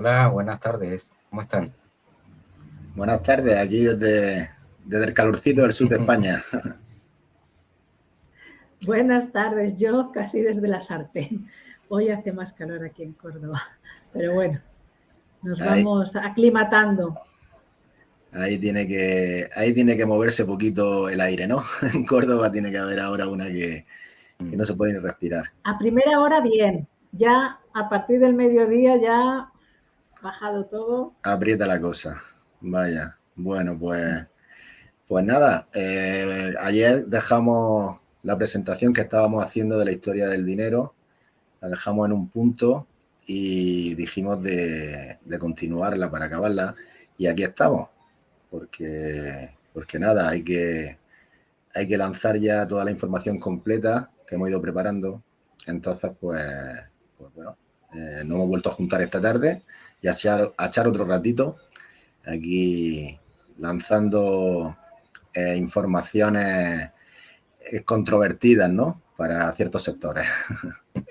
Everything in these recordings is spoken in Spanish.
Hola, buenas tardes. ¿Cómo están? Buenas tardes, aquí desde, desde el calorcito del sur de España. Buenas tardes, yo casi desde la sartén. Hoy hace más calor aquí en Córdoba, pero bueno, nos vamos aclimatando. Ahí tiene que, ahí tiene que moverse poquito el aire, ¿no? En Córdoba tiene que haber ahora una que, no se puede ni respirar. A primera hora bien, ya a partir del mediodía ya bajado todo. Aprieta la cosa, vaya. Bueno, pues, pues nada, eh, ayer dejamos la presentación que estábamos haciendo de la historia del dinero, la dejamos en un punto y dijimos de, continuarla para acabarla y aquí estamos porque, porque nada, hay que, hay que lanzar ya toda la información completa que hemos ido preparando. Entonces, pues, pues bueno, eh, nos hemos vuelto a juntar esta tarde y a echar, echar otro ratito aquí lanzando eh, informaciones eh, controvertidas, ¿no? Para ciertos sectores.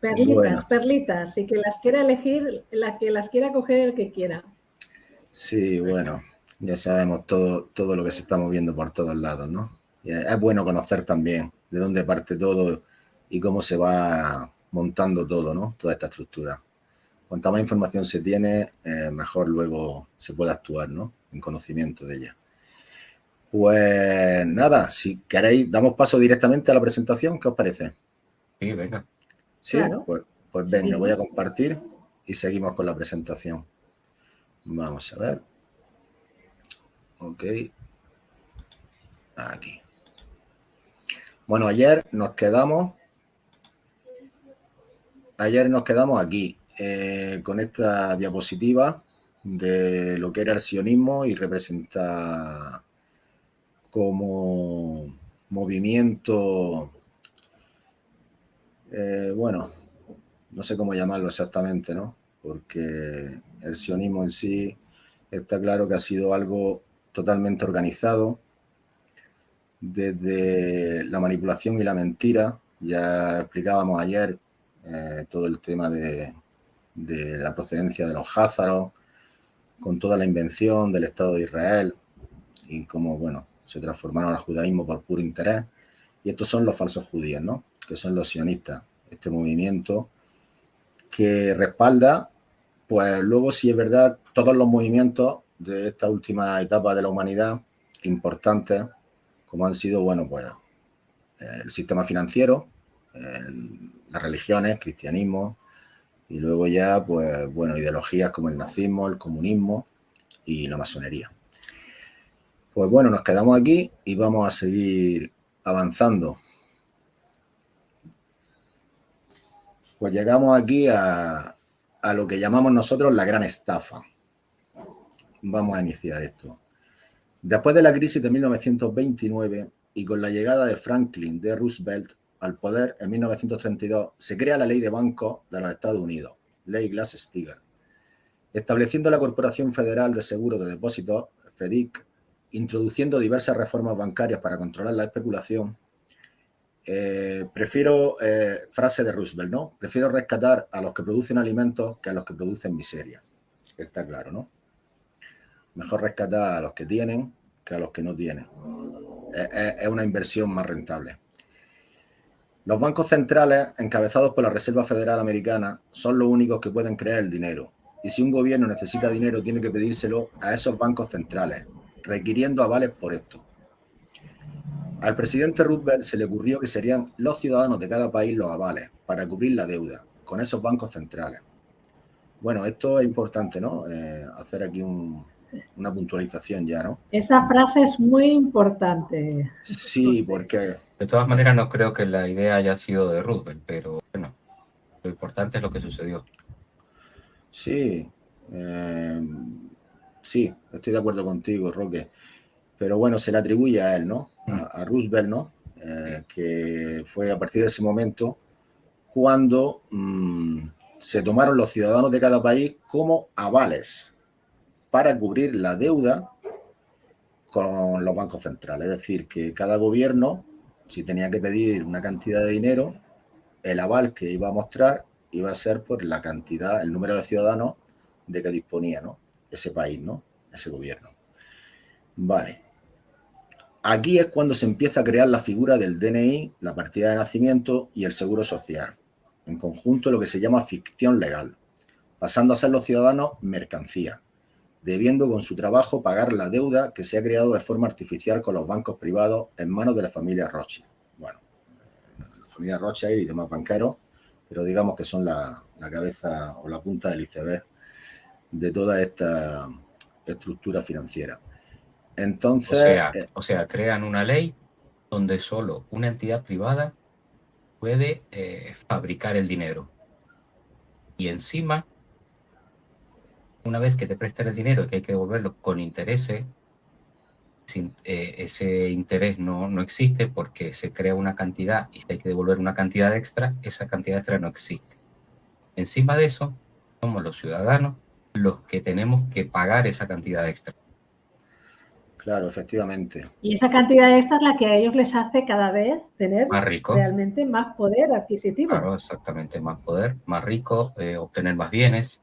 Perlitas, perlitas, y que las quiera elegir, la que las quiera coger el que quiera. Sí, bueno, ya sabemos todo, todo lo que se está moviendo por todos lados, ¿no? es bueno conocer también de dónde parte todo y cómo se va montando todo, ¿no? Toda esta estructura. Cuanta más información se tiene, eh, mejor luego se puede actuar, ¿no? En conocimiento de ella. Pues nada, si queréis, damos paso directamente a la presentación, ¿qué os parece? Sí, venga. Sí, pues, pues venga, voy a compartir y seguimos con la presentación. Vamos a ver. Ok. Aquí. Bueno, ayer nos quedamos. Ayer nos quedamos aquí eh, con esta diapositiva de lo que era el sionismo y representa como movimiento, eh, bueno, no sé cómo llamarlo exactamente, ¿no? Porque el sionismo en sí está claro que ha sido algo totalmente organizado, desde la manipulación y la mentira, ya explicábamos ayer eh, todo el tema de, la procedencia de los házaros, con toda la invención del Estado de Israel y cómo, bueno, se transformaron al judaísmo por puro interés. Y estos son los falsos judíos, ¿no? Que son los sionistas, este movimiento que respalda pues luego sí es verdad, todos los movimientos de esta última etapa de la humanidad, importantes, como han sido, bueno, pues el sistema financiero, las religiones, cristianismo, y luego ya, pues, bueno, ideologías como el nazismo, el comunismo y la masonería. Pues bueno, nos quedamos aquí y vamos a seguir avanzando. Pues llegamos aquí a, a lo que llamamos nosotros la gran estafa. Vamos a iniciar esto. Después de la crisis de 1929 y con la llegada de Franklin D. Roosevelt al poder en 1932, se crea la Ley de Bancos de los Estados Unidos, Ley Glass-Steagall, estableciendo la Corporación Federal de Seguros de Depósitos, FEDIC, introduciendo diversas reformas bancarias para controlar la especulación eh, prefiero, eh, frase de Roosevelt, ¿no? Prefiero rescatar a los que producen alimentos que a los que producen miseria. Está claro, ¿no? Mejor rescatar a los que tienen que a los que no tienen. Es, una inversión más rentable. Los bancos centrales, encabezados por la Reserva Federal Americana, son los únicos que pueden crear el dinero. Y si un gobierno necesita dinero, tiene que pedírselo a esos bancos centrales, requiriendo avales por esto. Al presidente Roosevelt se le ocurrió que serían los ciudadanos de cada país los avales para cubrir la deuda con esos bancos centrales. Bueno, esto es importante, ¿no? Eh, hacer aquí una puntualización ya, ¿no? Esa frase es muy importante. Sí, porque... De todas maneras, no creo que la idea haya sido de Roosevelt, pero bueno, lo importante es lo que sucedió. Sí, eh, sí, estoy de acuerdo contigo, Roque. Pero bueno, se le atribuye a él, ¿no? a, Roosevelt, ¿no? Eh, que fue a partir de ese momento cuando mm, se tomaron los ciudadanos de cada país como avales para cubrir la deuda con los bancos centrales. Es decir, que cada gobierno, si tenía que pedir una cantidad de dinero, el aval que iba a mostrar iba a ser por la cantidad, el número de ciudadanos de que disponía ¿no? ese país, ¿no? ese gobierno. Vale. Aquí es cuando se empieza a crear la figura del DNI, la partida de nacimiento y el seguro social. En conjunto lo que se llama ficción legal, pasando a ser los ciudadanos mercancía, debiendo con su trabajo pagar la deuda que se ha creado de forma artificial con los bancos privados en manos de la familia Rothschild. Bueno, la familia Rothschild y demás banqueros, pero digamos que son la, la cabeza o la punta del iceberg de toda esta estructura financiera. Entonces... Eh, o sea, crean una ley donde solo una entidad privada puede eh, fabricar el dinero. Y encima, una vez que te prestan el dinero y que hay que devolverlo con intereses, sin, eh, ese interés no, no existe porque se crea una cantidad y si hay que devolver una cantidad extra, esa cantidad extra no existe. Encima de eso, somos los ciudadanos los que tenemos que pagar esa cantidad extra. Claro, efectivamente. Y esa cantidad extra es la que a ellos les hace cada vez tener realmente más poder adquisitivo. Claro, exactamente, más poder, más rico, eh, obtener más bienes.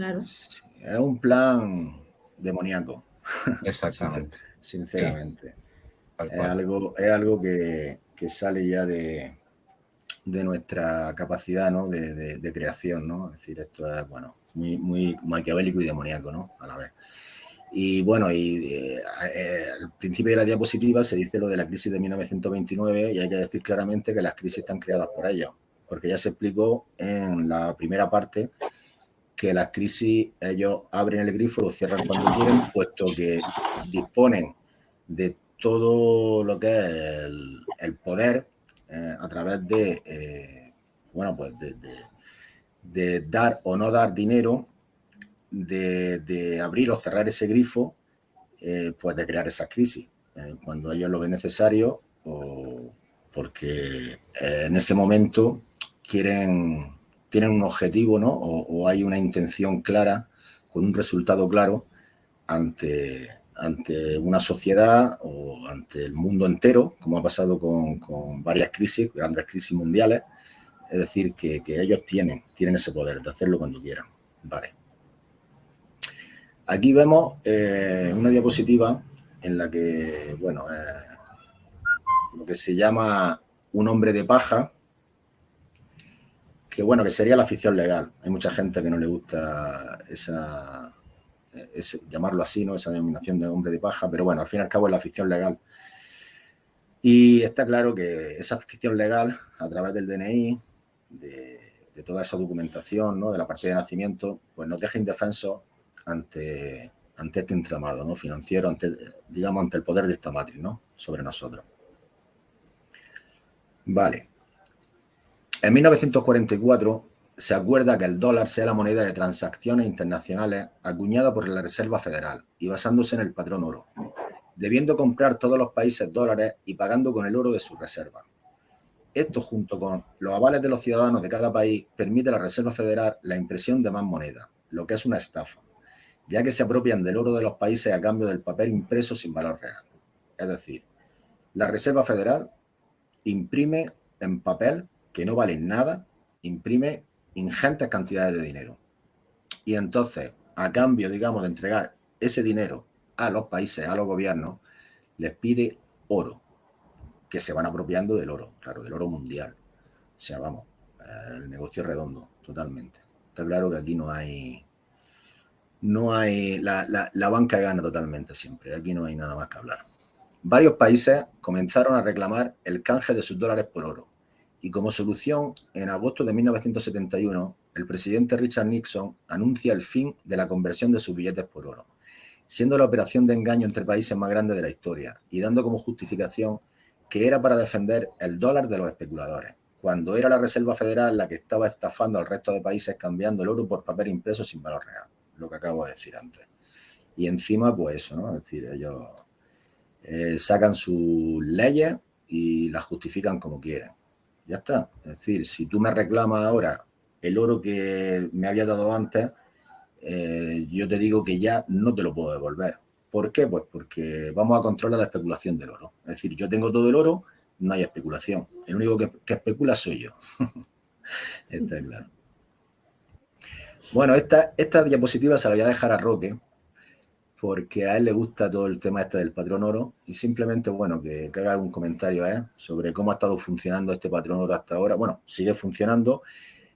Claro. Es un plan demoníaco. Exactamente. Sinceramente. Es algo, es algo que, que sale ya de, de nuestra capacidad ¿no? de, de, creación, ¿no? Es decir, esto es, bueno, muy, muy maquiavélico y demoníaco, ¿no? A la vez. Y bueno, y eh, eh, al principio de la diapositiva se dice lo de la crisis de 1929 y hay que decir claramente que las crisis están creadas por ellos, porque ya se explicó en la primera parte que las crisis ellos abren el grifo, lo cierran cuando quieren, puesto que disponen de todo lo que es el, poder eh, a través de, bueno, pues de, de dar o no dar dinero, de, abrir o cerrar ese grifo, eh, pues de crear esa crisis, eh, cuando ellos lo ven necesario o porque eh, en ese momento quieren, tienen un objetivo ¿no? o, hay una intención clara, con un resultado claro ante, ante una sociedad o ante el mundo entero, como ha pasado con, con varias crisis, grandes crisis mundiales, es decir, que, ellos tienen, tienen ese poder de hacerlo cuando quieran. Vale. Aquí vemos eh, una diapositiva en la que, bueno, eh, lo que se llama un hombre de paja, que bueno, que sería la ficción legal. Hay mucha gente que no le gusta esa, llamarlo así, ¿no? Esa denominación de hombre de paja, pero bueno, al fin y al cabo es la ficción legal. Y está claro que esa ficción legal, a través del DNI, de, toda esa documentación, ¿no? de la partida de nacimiento, pues nos deja indefensos ante, ante este entramado ¿no? financiero, ante, digamos, ante el poder de esta matriz ¿no? sobre nosotros. Vale. En 1944 se acuerda que el dólar sea la moneda de transacciones internacionales acuñada por la Reserva Federal y basándose en el patrón oro, debiendo comprar todos los países dólares y pagando con el oro de su reserva. Esto, junto con los avales de los ciudadanos de cada país, permite a la Reserva Federal la impresión de más moneda, lo que es una estafa, ya que se apropian del oro de los países a cambio del papel impreso sin valor real. Es decir, la Reserva Federal imprime en papel que no vale nada, imprime ingentes cantidades de dinero. Y entonces, a cambio, digamos, de entregar ese dinero a los países, a los gobiernos, les pide oro que se van apropiando del oro, claro, del oro mundial. O sea, vamos, el negocio redondo, totalmente. Está claro que aquí no hay, no hay, la, la, banca gana totalmente siempre, aquí no hay nada más que hablar. Varios países comenzaron a reclamar el canje de sus dólares por oro. Y como solución, en agosto de 1971, el presidente Richard Nixon anuncia el fin de la conversión de sus billetes por oro, siendo la operación de engaño entre países más grande de la historia y dando como justificación que era para defender el dólar de los especuladores, cuando era la Reserva Federal la que estaba estafando al resto de países cambiando el oro por papel impreso sin valor real, lo que acabo de decir antes. Y encima, pues eso, ¿no? Es decir, ellos eh, sacan sus leyes y las justifican como quieren. Ya está. Es decir, si tú me reclamas ahora el oro que me había dado antes, eh, yo te digo que ya no te lo puedo devolver. ¿Por qué? Pues porque vamos a controlar la especulación del oro. Es decir, yo tengo todo el oro, no hay especulación. El único que, especula soy yo. Está claro. Bueno, esta, esta diapositiva se la voy a dejar a Roque, porque a él le gusta todo el tema este del patrón oro y simplemente, bueno, que, haga algún comentario ¿eh? sobre cómo ha estado funcionando este patrón oro hasta ahora. Bueno, sigue funcionando,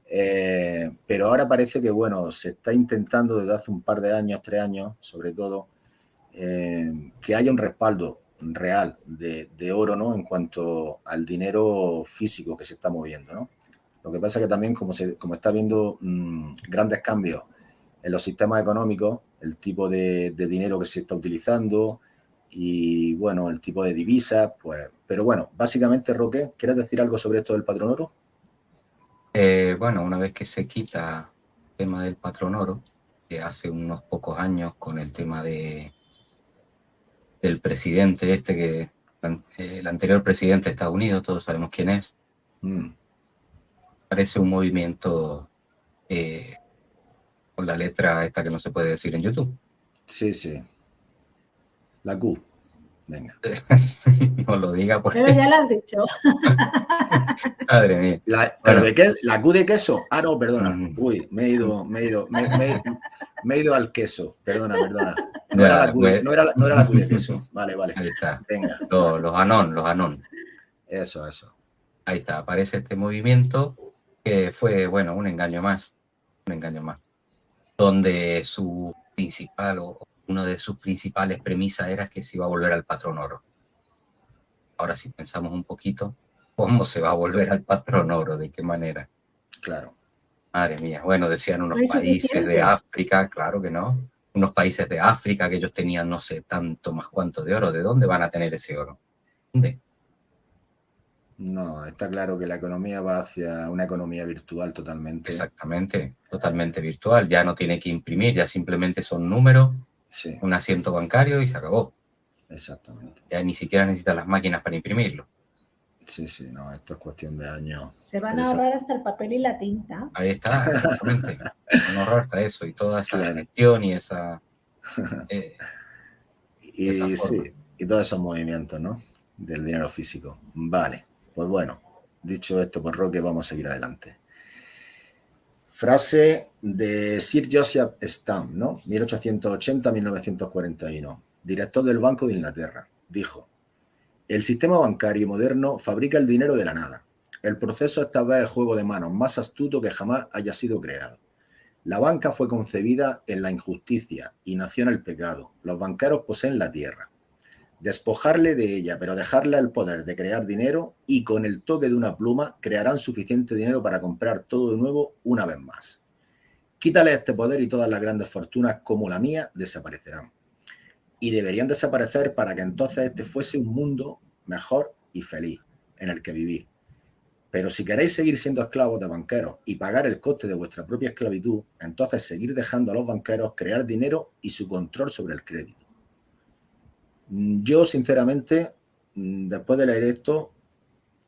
eh, pero ahora parece que, bueno, se está intentando desde hace un par de años, tres años, sobre todo, eh, que haya un respaldo real de, oro, ¿no? En cuanto al dinero físico que se está moviendo, ¿no? Lo que pasa que también, como, se, como está habiendo mm, grandes cambios en los sistemas económicos, el tipo de, dinero que se está utilizando y, bueno, el tipo de divisas, pues... Pero bueno, básicamente, Roque, ¿quieres decir algo sobre esto del patrón oro? Eh, bueno, una vez que se quita el tema del patrón oro, que hace unos pocos años con el tema de del presidente este que el anterior presidente de Estados Unidos, todos sabemos quién es, mm. parece un movimiento eh, con la letra esta que no se puede decir en YouTube. Sí, sí. La Q. Venga. no lo diga porque... Pero ya lo has dicho. Madre mía. La, ¿pero de qué? ¿La Q de queso? Ah, no, perdona. Mm. Uy, me he ido, me he ido, me, he ido al queso. Perdona, perdona. No, era la Q de, no, era, no era la Q de queso. Vale, vale. Ahí está. Venga. Los, los anón, los anón. Eso, eso. Ahí está, aparece este movimiento que fue, bueno, un engaño más. Un engaño más donde su principal o una de sus principales premisas era que se iba a volver al patrón oro. Ahora si pensamos un poquito, ¿cómo se va a volver al patrón oro? ¿De qué manera? Claro. Madre mía, bueno, decían unos países de África, claro que no, unos países de África que ellos tenían no sé tanto más cuánto de oro, ¿de dónde van a tener ese oro? ¿Dónde? No, está claro que la economía va hacia una economía virtual totalmente. Exactamente, totalmente virtual. Ya no tiene que imprimir, ya simplemente son números, un asiento bancario y se acabó. Exactamente. Ya ni siquiera necesita las máquinas para imprimirlo. Sí, sí, no, esto es cuestión de años. Se van a ahorrar hasta el papel y la tinta. Ahí está, exactamente. van a ahorrar hasta eso y toda esa gestión y esa... Eh, y, sí, y todos esos movimientos, ¿no? Del dinero físico. Vale. Pues bueno, dicho esto por Roque, vamos a seguir adelante. Frase de Sir Joseph Stamp, ¿no? 1880-1941, director del Banco de Inglaterra. Dijo, el sistema bancario moderno fabrica el dinero de la nada. El proceso esta vez el juego de manos más astuto que jamás haya sido creado. La banca fue concebida en la injusticia y nació en el pecado. Los banqueros poseen la tierra despojarle de ella, pero dejarle el poder de crear dinero y con el toque de una pluma crearán suficiente dinero para comprar todo de nuevo una vez más. Quítale este poder y todas las grandes fortunas como la mía desaparecerán. Y deberían desaparecer para que entonces este fuese un mundo mejor y feliz en el que vivir. Pero si queréis seguir siendo esclavos de banqueros y pagar el coste de vuestra propia esclavitud, entonces seguir dejando a los banqueros crear dinero y su control sobre el crédito. Mm, yo, sinceramente, mm, después de leer esto,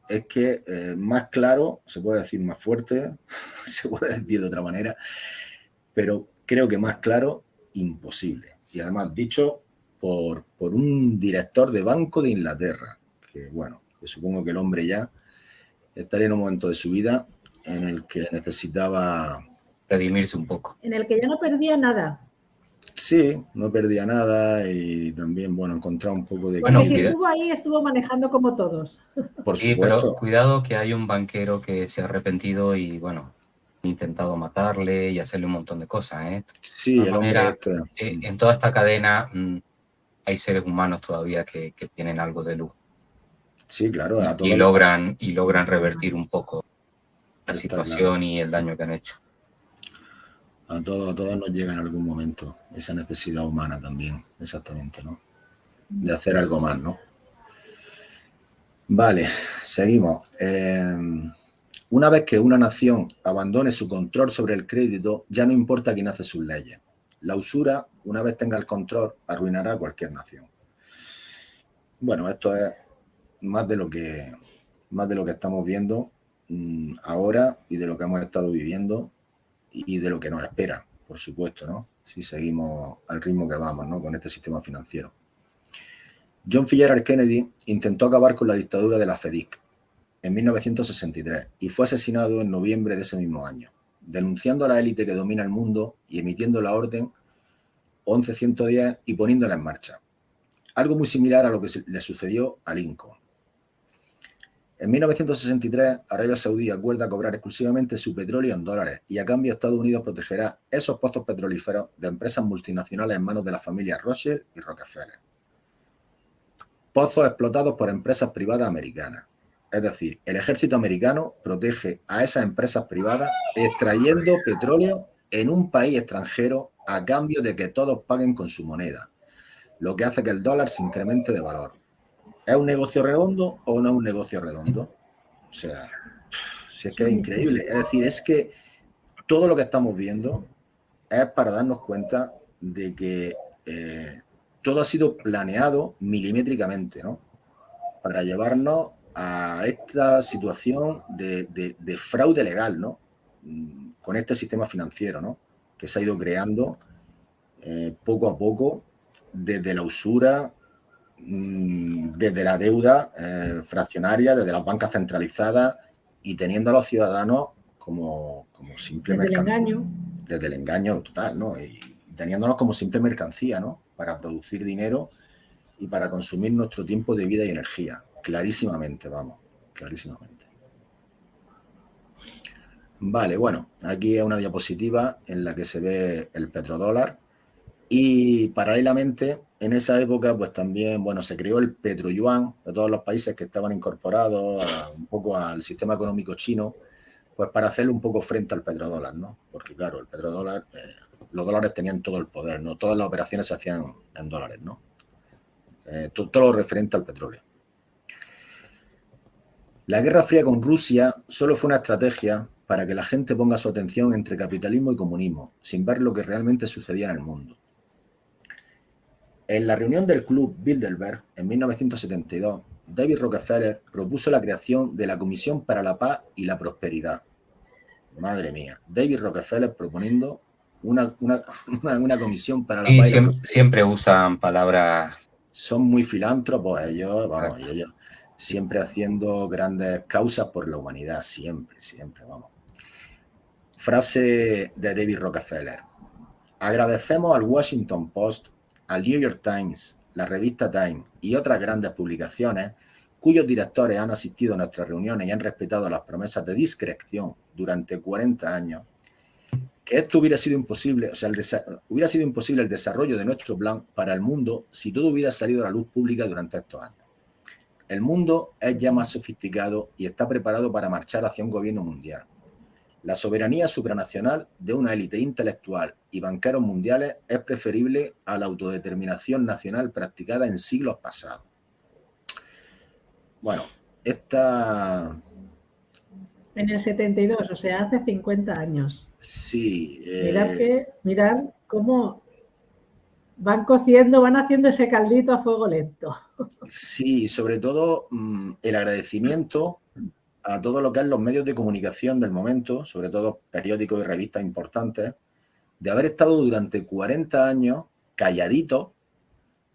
es que eh, más claro, se puede decir más fuerte, se puede decir de otra manera, pero creo que más claro, imposible. Y además dicho por, por un director de Banco de Inglaterra, que bueno, que supongo que el hombre ya estaría en un momento de su vida en el que necesitaba... Redimirse un poco. En el que ya no perdía nada. Sí, no perdía nada y también, bueno, encontrar un poco de... Bueno, si estuvo ahí, estuvo manejando como todos. Por sí, pero cuidado que hay un banquero que se ha arrepentido y, bueno, ha intentado matarle y hacerle un montón de cosas, ¿eh? Sí, el hombre este, eh, En toda esta cadena mm, hay seres humanos todavía que, tienen algo de luz. Sí, claro. y, logran, y logran revertir un poco la situación y el daño que han hecho. A todos, a todos nos llega en algún momento esa necesidad humana también, exactamente, ¿no? De hacer algo más, ¿no? Vale, seguimos. Em, una vez que una nación abandone su control sobre el crédito, ya no importa quién hace sus leyes. La usura, una vez tenga el control, arruinará a cualquier nación. Bueno, esto es más de lo que, más de lo que estamos viendo mm, ahora y de lo que hemos estado viviendo y de lo que nos espera, por supuesto, ¿no? Si seguimos al ritmo que vamos, ¿no? Con este sistema financiero. John F. Kennedy intentó acabar con la dictadura de la FEDIC en 1963 y fue asesinado en noviembre de ese mismo año, denunciando a la élite que domina el mundo y emitiendo la orden 1110 y poniéndola en marcha. Algo muy similar a lo que le sucedió a Lincoln. En 1963, Arabia Saudí acuerda cobrar exclusivamente su petróleo en dólares y a cambio Estados Unidos protegerá esos pozos petrolíferos de empresas multinacionales en manos de la familia Rothschild y Rockefeller. Pozos explotados por empresas privadas americanas. Es decir, el ejército americano protege a esas empresas privadas extrayendo petróleo en un país extranjero a cambio de que todos paguen con su moneda, lo que hace que el dólar se incremente de valor. ¿Es un negocio redondo o no es un negocio redondo? O sea, si es que es increíble. Es decir, es que todo lo que estamos viendo es para darnos cuenta de que eh, todo ha sido planeado milimétricamente, ¿no? Para llevarnos a esta situación de, fraude legal, ¿no? Mm, con este sistema financiero, ¿no? Que se ha ido creando eh, poco a poco desde la usura, desde la deuda eh, fraccionaria, desde las bancas centralizadas y teniendo a los ciudadanos como, como simple desde el engaño. Desde el engaño total, ¿no? Y teniéndonos como simple mercancía, ¿no? Para producir dinero y para consumir nuestro tiempo de vida y energía. Clarísimamente, vamos, clarísimamente. Vale, bueno, aquí es una diapositiva en la que se ve el petrodólar y paralelamente en esa época, pues también, bueno, se creó el petroyuan de todos los países que estaban incorporados un poco al sistema económico chino, pues para hacerle un poco frente al petrodólar, ¿no? Porque claro, el petrodólar, eh, los dólares tenían todo el poder, ¿no? Todas las operaciones se hacían en dólares, ¿no? Eh, todo, todo lo referente al petróleo. La Guerra Fría con Rusia solo fue una estrategia para que la gente ponga su atención entre capitalismo y comunismo, sin ver lo que realmente sucedía en el mundo. En la reunión del Club Bilderberg en 1972, David Rockefeller propuso la creación de la Comisión para la Paz y la Prosperidad. Madre mía, David Rockefeller proponiendo una, comisión para la paz. Y siempre, siempre usan palabras. Son muy filántropos ellos, vamos, ellos siempre haciendo grandes causas por la humanidad, siempre, siempre, vamos. Frase de David Rockefeller. Agradecemos al Washington Post al New York Times, la revista Time y otras grandes publicaciones cuyos directores han asistido a nuestras reuniones y han respetado las promesas de discreción durante 40 años, que esto hubiera sido imposible, o sea, hubiera sido imposible el desarrollo de nuestro plan para el mundo si todo hubiera salido a la luz pública durante estos años. El mundo es ya más sofisticado y está preparado para marchar hacia un gobierno mundial. La soberanía supranacional de una élite intelectual y banqueros mundiales es preferible a la autodeterminación nacional practicada en siglos pasados. Bueno, esta... En el 72, o sea, hace 50 años. Sí. Mirad, eh, que, mirad cómo van cociendo, van haciendo ese caldito a fuego lento. Sí, sobre todo mm, el agradecimiento a todo lo que es los medios de comunicación del momento, sobre todo periódicos y revistas importantes, de haber estado durante 40 años calladitos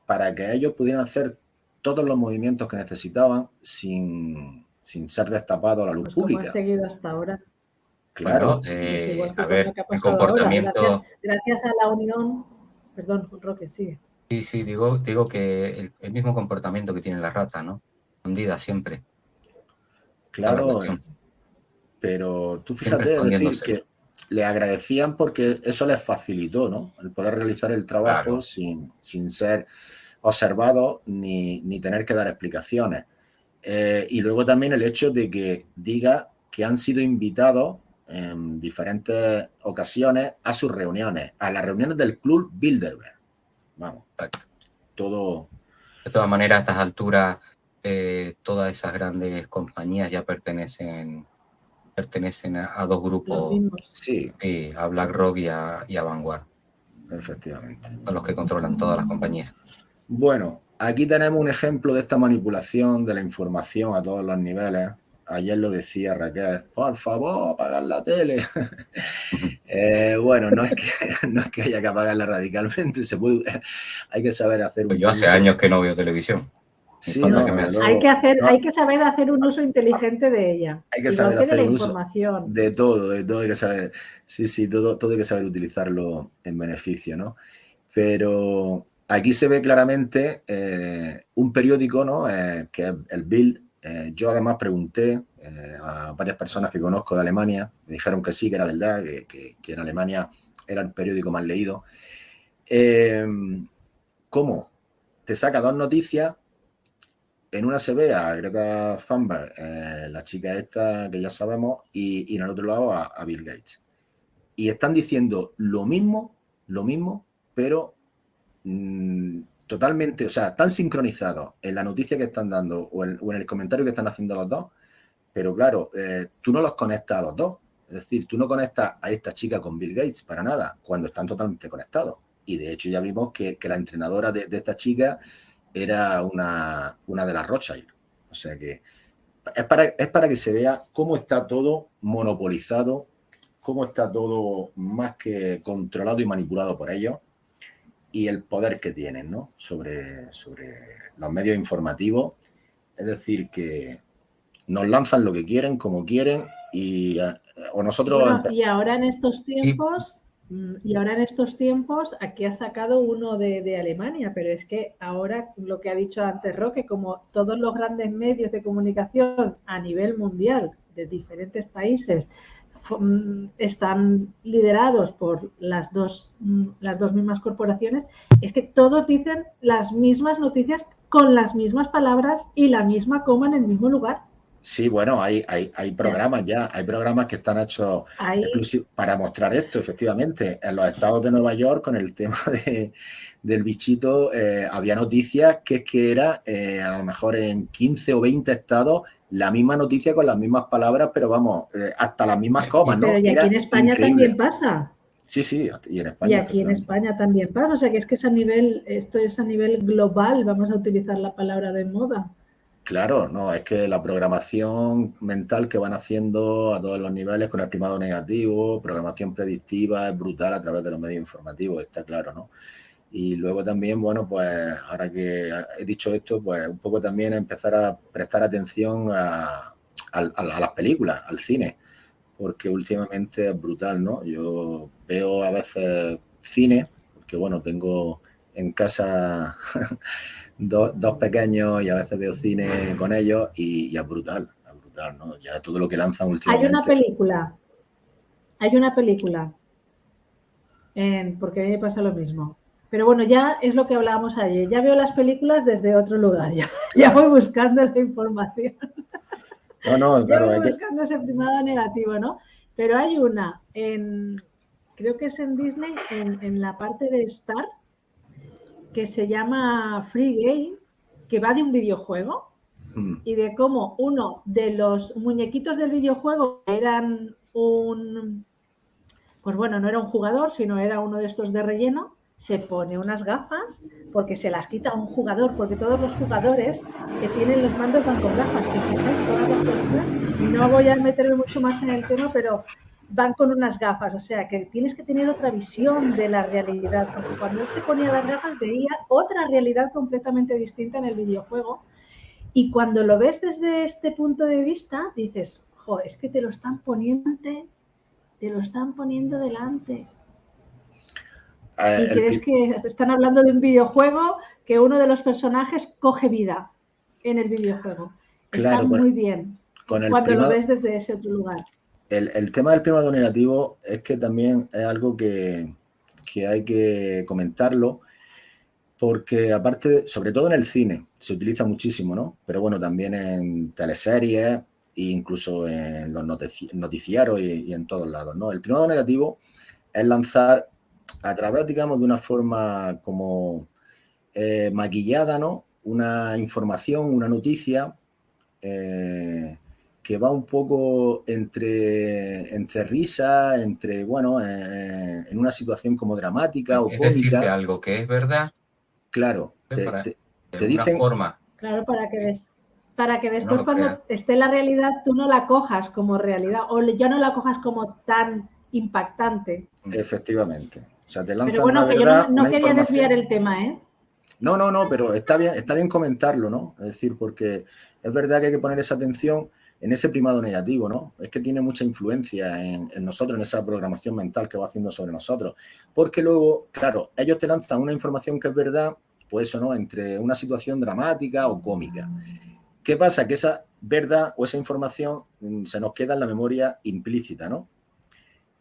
para que ellos pudieran hacer todos los movimientos que necesitaban sin, ser destapados a la luz pues pública. ha seguido hasta ahora. Claro. Eh, a ver, el comportamiento... Gracias, a la unión... Perdón, Roque, sigue. Sí, sí, digo, digo que el, mismo comportamiento que tiene la rata, ¿no? Hundida siempre. Claro, pero tú fíjate, decir que le agradecían porque eso les facilitó, ¿no? El poder realizar el trabajo sin, ser observado ni, tener que dar explicaciones. Eh, y luego también el hecho de que diga que han sido invitados en diferentes ocasiones a sus reuniones, a las reuniones del Club Bilderberg. Vamos, todo... De todas maneras, a estas alturas eh, todas esas grandes compañías ya pertenecen pertenecen a, dos grupos, sí. a BlackRock y a, y a Vanguard. Efectivamente. A los que controlan todas las compañías. Bueno, aquí tenemos un ejemplo de esta manipulación de la información a todos los niveles. Ayer lo decía Raquel, por favor, apagar la tele. Eh, bueno, no es, que, no es que haya que apagarla radicalmente, se puede, hay que saber hacer pues Yo hace años que no veo televisión. Sí, No, no, que me hay, que hacer, No. hay que saber hacer un uso inteligente de ella. Hay que igual saber hacer de la uso información. De todo, de todo hay que saber. Sí, sí, todo, todo hay que saber utilizarlo en beneficio, ¿no? Pero aquí se ve claramente eh, un periódico, ¿no? Eh, que es el Bild. Eh, yo además pregunté a varias personas que conozco de Alemania, me dijeron que sí, que era verdad, que, que- que en Alemania era el periódico más leído. ¿Cómo? Te saca dos noticias en una se ve a Greta Thunberg, eh, la chica esta que ya sabemos, y, en el otro lado a, Bill Gates. Y están diciendo lo mismo, lo mismo, pero mm, totalmente, o sea, tan sincronizados en la noticia que están dando o en, o en el comentario que están haciendo los dos, pero claro, eh, tú no los conectas a los dos. Es decir, tú no conectas a esta chica con Bill Gates para nada, cuando están totalmente conectados. Y de hecho ya vimos que, que la entrenadora de, de esta chica era una, una de las Rothschild. O sea que es para, es para que se vea cómo está todo monopolizado, cómo está todo más que controlado y manipulado por ellos y el poder que tienen ¿no? sobre, sobre los medios informativos. Es decir, que nos lanzan lo que quieren, como quieren, y eh, o nosotros Bueno, y ahora en estos tiempos, y ahora en estos tiempos, aquí ha sacado uno de, Alemania, pero es que ahora lo que ha dicho antes Roque, como todos los grandes medios de comunicación a nivel mundial de diferentes países mm, están liderados por las dos, mm, las dos mismas corporaciones, es que todos dicen las mismas noticias con las mismas palabras y la misma coma en el mismo lugar. Sí, bueno, hay, hay, hay programas ya, hay programas que están hechos para mostrar esto, efectivamente. En los estados de Nueva York, con el tema de- del bichito, eh, había noticias que es que era eh, a lo mejor en 15 o 20 estados la misma noticia con las mismas palabras, pero vamos, eh, hasta las mismas comas, ¿no? pero y Era aquí en España increíble. también pasa. Sí, sí, y en España. Y aquí en. España también pasa, o sea que es que es a nivel, esto es a nivel global, vamos a utilizar la palabra de moda. Claro, no, es que la programación mental que van haciendo a todos los niveles con el primado negativo, programación predictiva, es brutal a través de los medios informativos, está claro, ¿no? Y luego también, bueno, pues ahora que he dicho esto, pues un poco también empezar a prestar atención a, las películas, al cine, porque últimamente es brutal, ¿no? Yo veo a veces cine, porque bueno, tengo en casa dos, dos pequeños y a veces veo cine con ellos y, y es brutal, es brutal, ¿no? Ya todo lo que lanzan Hay últimamente. una película, hay una película, en- porque a mí me pasa lo mismo. Pero bueno, ya es lo que hablábamos ayer, ya veo las películas desde otro lugar, ya, ya voy buscando la información. No, no, Ya voy hay que- buscando ese primado negativo, ¿no? Pero hay una, en, creo que es en Disney, en, en la parte de Star, que se llama Free Game, que va de un videojuego Mm, y de cómo uno de los muñequitos del videojuego eran un, pues bueno, no era un jugador, sino era uno de estos de relleno, se pone unas gafas porque se las quita a un jugador, porque todos los jugadores que tienen los mandos van con gafas, si fijáis, todas las películas. no voy a meterme mucho más en el tema, pero van con unas gafas, o sea que tienes que tener otra visión de la realidad, porque cuando él se ponía las gafas veía otra realidad completamente distinta en el videojuego y cuando lo ves desde este punto de vista, dices, jo, es que te lo están poniendo, te lo están poniendo delante. eh, Y crees que están hablando de un videojuego que uno de los personajes coge vida en el videojuego. Claro, Está muy bien cuando lo ves desde ese otro lugar. El, el tema del primado negativo es que también es algo que, que hay que comentarlo, porque aparte, sobre todo en el cine, se utiliza muchísimo, ¿no? Pero bueno, también en teleseries e incluso en los notici- noticiarios y, y en todos lados, ¿no? El primado negativo es lanzar a través, digamos, de una forma como eh, maquillada, ¿no? Una información, una noticia eh, que va un poco entre, entre risa, entre, bueno, eh, en una situación como dramática o Es decirte cómica. algo que es verdad, Claro, te, para- te- de Te una dicen- forma. Claro, para que des- para que después cuando esté la realidad tú no la cojas como realidad o ya no la cojas como tan impactante. efectivamente. O sea, te lanzan Pero bueno, una que yo no, no quería desviar el tema, ¿eh? No, no, no, pero está bien, está bien comentarlo, ¿no? Es decir, porque es verdad que hay que poner esa atención en ese primado negativo, ¿no? Es que tiene mucha influencia en, nosotros, en esa programación mental que va haciendo sobre nosotros. Porque luego, claro, ellos te lanzan una información que es verdad, pues eso, ¿no? Entre una situación dramática o cómica. ¿Qué pasa? Que esa verdad o esa información mm, se nos queda en la memoria implícita, ¿no?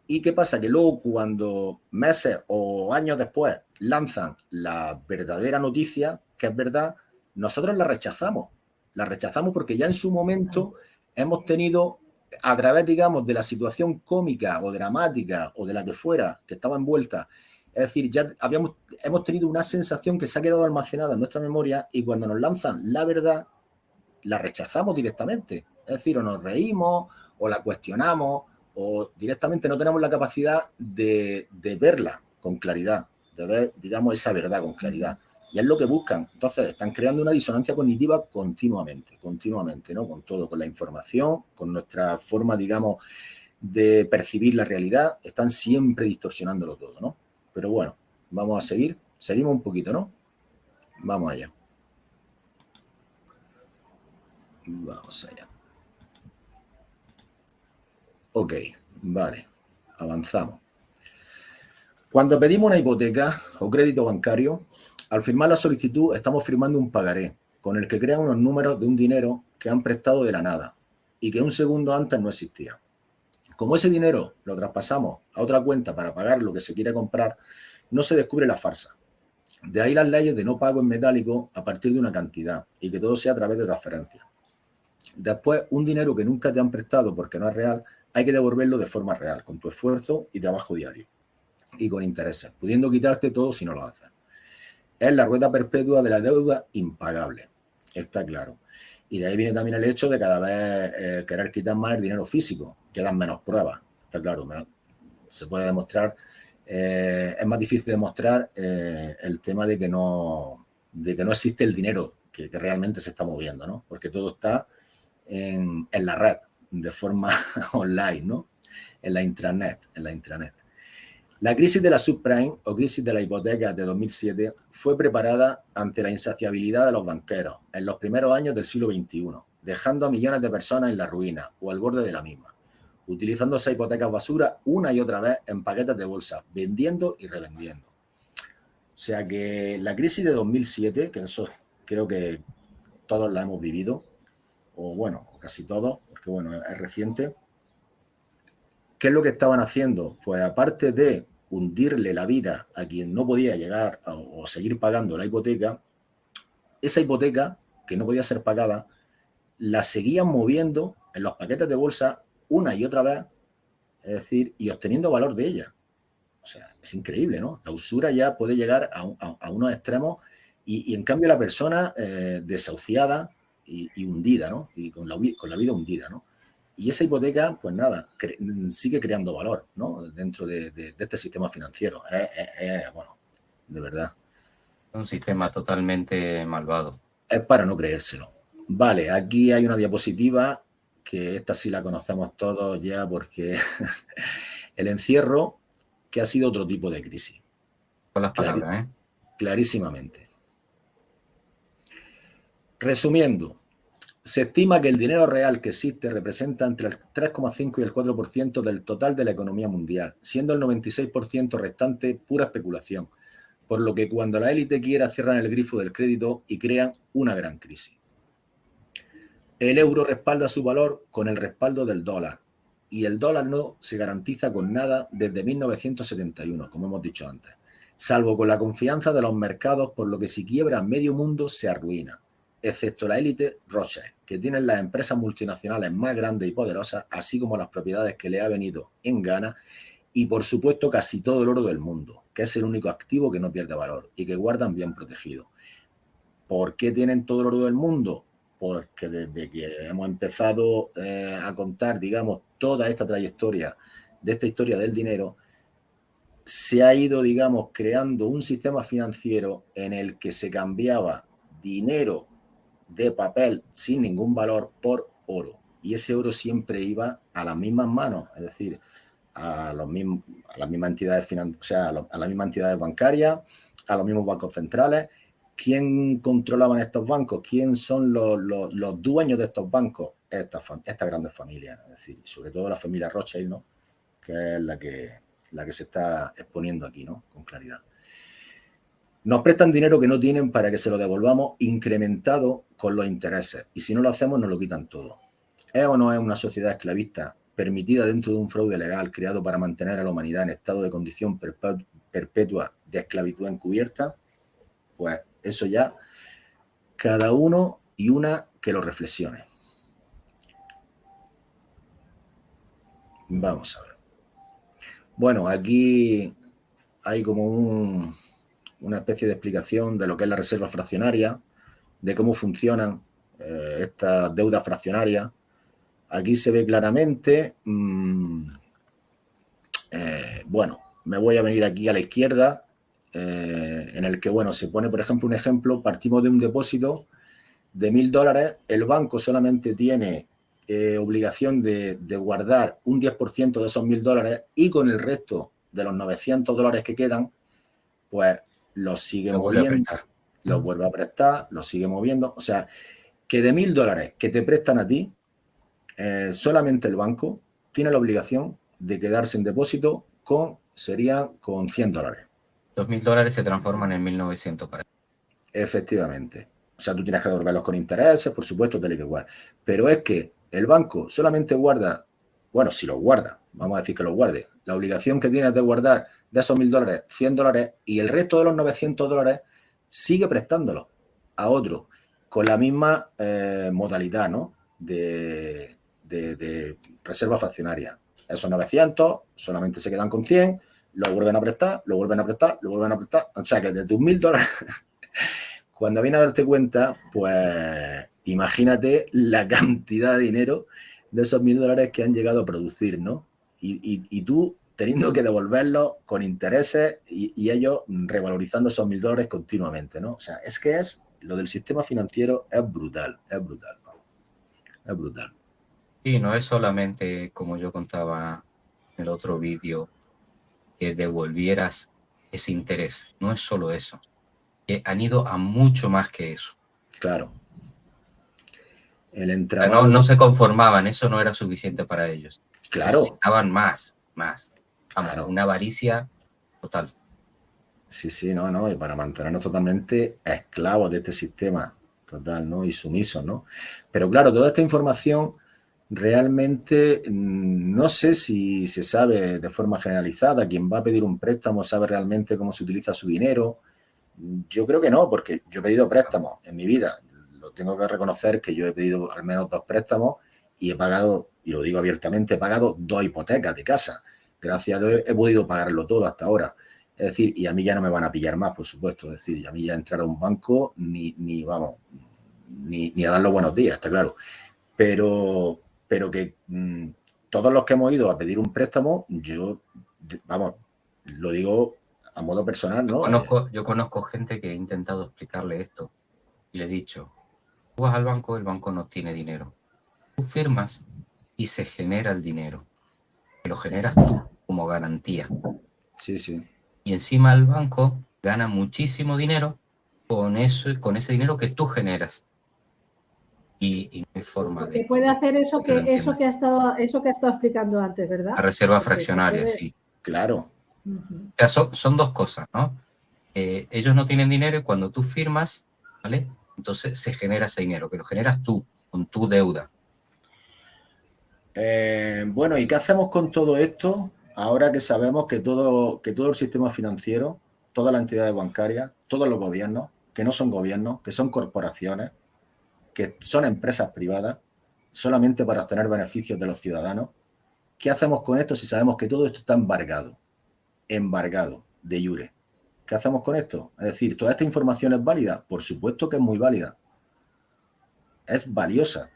¿Y qué pasa? Que luego cuando meses o años después lanzan la verdadera noticia, que es verdad, nosotros la rechazamos. La rechazamos porque ya en su momento hemos tenido, a través, digamos, de la situación cómica o dramática o de la que fuera, que estaba envuelta, es decir, ya habíamos, hemos tenido una sensación que se ha quedado almacenada en nuestra memoria y cuando nos lanzan la verdad, la rechazamos directamente. Es decir, o nos reímos, o la cuestionamos, o directamente no tenemos la capacidad de, verla con claridad, de ver, digamos, esa verdad con claridad. Y es lo que buscan. Entonces, están creando una disonancia cognitiva continuamente, continuamente, ¿no? Con todo, con la información, con nuestra forma, digamos, de percibir la realidad. Están siempre distorsionándolo todo, ¿no? Pero bueno, vamos a seguir. Seguimos un poquito, ¿no? Vamos allá. Vamos allá. Ok, vale, avanzamos. Cuando pedimos una hipoteca o crédito bancario, al firmar la solicitud estamos firmando un pagaré con el que crean unos números de un dinero que han prestado de la nada y que un segundo antes no existía. Como ese dinero lo traspasamos a otra cuenta para pagar lo que se quiere comprar, no se descubre la farsa. De ahí las leyes de no pago en metálico a partir de una cantidad y que todo sea a través de transferencia. Después, un dinero que nunca te han prestado porque no es real hay que devolverlo de forma real, con tu esfuerzo y trabajo diario, y con intereses, pudiendo quitarte todo si no lo haces. Es la rueda perpetua de la deuda impagable, está claro. Y de ahí viene también el hecho de cada vez eh, querer quitar más el dinero físico, quedan menos pruebas, está claro. Se puede demostrar, eh, es más difícil demostrar eh, el tema de que, no, de que no existe el dinero que, realmente se está moviendo, ¿no? Porque todo está en, en la red, de forma online, ¿no? En la intranet, en la intranet. La crisis de la subprime o crisis de la hipoteca de 2007 fue preparada ante la insaciabilidad de los banqueros en los primeros años del siglo XXI, dejando a millones de personas en la ruina o al borde de la misma, utilizando esa hipoteca basura una y otra vez en paquetes de bolsa, vendiendo y revendiendo. O sea que la crisis de 2007, que eso creo que todos la hemos vivido, o bueno, casi todos, que bueno, es reciente. ¿Qué es lo que estaban haciendo? Pues aparte de hundirle la vida a quien no podía llegar o seguir pagando la hipoteca, esa hipoteca que no podía ser pagada, la seguían moviendo en los paquetes de bolsa una y otra vez, es decir, y obteniendo valor de ella. O sea, es increíble, ¿no? La usura ya puede llegar a, unos extremos y, en cambio la persona eh, desahuciada, y, hundida, ¿no? Y con la vida hundida, ¿no? Y esa hipoteca, pues nada, sigue creando valor, ¿no? Dentro de, este sistema financiero. Es, bueno, de verdad. Un sistema totalmente malvado. Es para no creérselo. Vale, aquí hay una diapositiva que esta sí la conocemos todos ya porque el encierro que ha sido otro tipo de crisis. Con las palabras, ¿eh? Clarísimamente. Resumiendo, se estima que el dinero real que existe representa entre el 3,5 y el 4% del total de la economía mundial, siendo el 96% restante pura especulación, por lo que cuando la élite quiera cierran el grifo del crédito y crean una gran crisis. El euro respalda su valor con el respaldo del dólar, y el dólar no se garantiza con nada desde 1971, como hemos dicho antes, salvo con la confianza de los mercados, por lo que si quiebra medio mundo se arruina excepto la élite Rothschild, que tienen las empresas multinacionales más grandes y poderosas, así como las propiedades que le ha venido en gana, y por supuesto casi todo el oro del mundo, que es el único activo que no pierde valor y que guardan bien protegido. ¿Por qué tienen todo el oro del mundo? Porque desde que hemos empezado eh, a contar, digamos, toda esta trayectoria de esta historia del dinero, se ha ido, digamos, creando un sistema financiero en el que se cambiaba dinero de papel sin ningún valor por oro. Y ese oro siempre iba a las mismas manos, es decir, a, los mismos, a las mismas entidades o sea, a, las mismas entidades bancarias, a los mismos bancos centrales, ¿quién controlaban estos bancos? ¿Quién son los, dueños de estos bancos? Estas, estas grandes familias, es decir, sobre todo la familia Rothschild, ¿no? que es la que, la que se está exponiendo aquí, ¿no? Con claridad. Nos prestan dinero que no tienen para que se lo devolvamos incrementado con los intereses. Y si no lo hacemos, nos lo quitan todo. ¿Es o no es una sociedad esclavista permitida dentro de un fraude legal creado para mantener a la humanidad en estado de condición perpetua de esclavitud encubierta? Pues eso ya, cada uno y una que lo reflexione. Vamos a ver. Bueno, aquí hay como una especie de explicación de lo que es la reserva fraccionaria, de cómo funcionan eh, estas deudas fraccionarias. Aquí se ve claramente, mm, eh, bueno, me voy a venir aquí a la izquierda, eh, en el que, bueno, se pone, por ejemplo, un ejemplo, partimos de un depósito de mil dólares, el banco solamente tiene eh, obligación de, guardar un 10% de esos mil dólares y con el resto de los 900 dólares que quedan, pues los sigue moviendo, los vuelve a prestar, los sigue moviendo. O sea, que de mil dólares que te prestan a ti, eh, solamente el banco tiene la obligación de quedarse en depósito con, sería con 100 dólares. Dos mil dólares se transforman en 1900 para Efectivamente. O sea, tú tienes que devolverlos con intereses, por supuesto, tal y que igual. Pero es que el banco solamente guarda, bueno, si lo guarda, vamos a decir que lo guarde, la obligación que tiene de guardar de esos mil dólares, 100 dólares, y el resto de los 900 dólares sigue prestándolo a otro con la misma eh, modalidad ¿no? de, reserva fraccionaria. Esos 900 solamente se quedan con 100, lo vuelven a prestar, lo vuelven a prestar, lo vuelven a prestar. O sea que desde un mil dólares, cuando viene a darte cuenta, pues imagínate la cantidad de dinero de esos mil dólares que han llegado a producir, ¿no? Y, tú teniendo que devolverlos con intereses y, ellos revalorizando esos mil dólares continuamente, ¿no? O sea, es que es, lo del sistema financiero es brutal, es brutal, es brutal. Y no es solamente, como yo contaba en el otro vídeo, que devolvieras ese interés, no es solo eso, que han ido a mucho más que eso. Claro. El no, no, se conformaban, eso no era suficiente para ellos. Claro. Necesitaban más, más. Una avaricia total. Sí, sí, no, no, y para mantenernos totalmente esclavos de este sistema total, ¿no? Y sumisos, ¿no? Pero claro, toda esta información realmente mm, no sé si se sabe de forma generalizada, quien va a pedir un préstamo sabe realmente cómo se utiliza su dinero. Yo creo que no, porque yo he pedido préstamos en mi vida tengo que reconocer que yo he pedido al menos dos préstamos y he pagado, y lo digo abiertamente, he pagado dos hipotecas de casa. Gracias a Dios he podido pagarlo todo hasta ahora. Es decir, y a mí ya no me van a pillar más, por supuesto. Es decir, a mí ya entrar a un banco ni, ni vamos, ni, a dar los buenos días, está claro. Pero, pero que mm, todos los que hemos ido a pedir un préstamo, yo, vamos, lo digo a modo personal, ¿no? yo conozco gente que he intentado explicarle esto y le he dicho, vas al banco, el banco no tiene dinero. Tú firmas y se genera el dinero. Lo generas tú como garantía. Sí, sí. Y encima el banco gana muchísimo dinero con eso, con ese dinero que tú generas. Y, no hay forma de. puede hacer eso que, eso que ha estado, eso que ha estado explicando antes, ¿verdad? La reserva fraccionaria, sí. Claro. O sea, son, dos cosas, ¿no? Eh, ellos no tienen dinero y cuando tú firmas, ¿vale? entonces se genera ese dinero, que lo generas tú, con tu deuda. Eh, bueno, ¿y qué hacemos con todo esto? Ahora que sabemos que todo, que todo el sistema financiero, todas las entidades bancarias, todos los gobiernos, que no son gobiernos, que son corporaciones, que son empresas privadas, solamente para obtener beneficios de los ciudadanos, ¿qué hacemos con esto si sabemos que todo esto está embargado? Embargado, de jure. ¿Qué hacemos con esto? Es decir, ¿toda esta información es válida? Por supuesto que es muy válida. Es valiosa